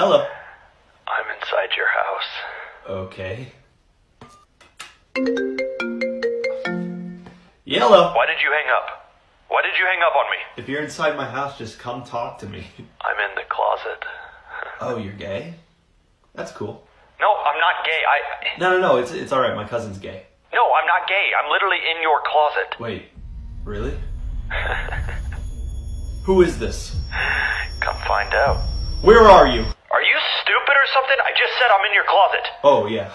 Hello. I'm inside your house. Okay. Yellow. Why did you hang up? Why did you hang up on me? If you're inside my house, just come talk to me. I'm in the closet. Oh, you're gay? That's cool. No, I'm not gay. I. No, no, no. It's it's all right. My cousin's gay. No, I'm not gay. I'm literally in your closet. Wait, really? Who is this? Come find out. Where are you? Are you stupid or something? I just said I'm in your closet. Oh yeah.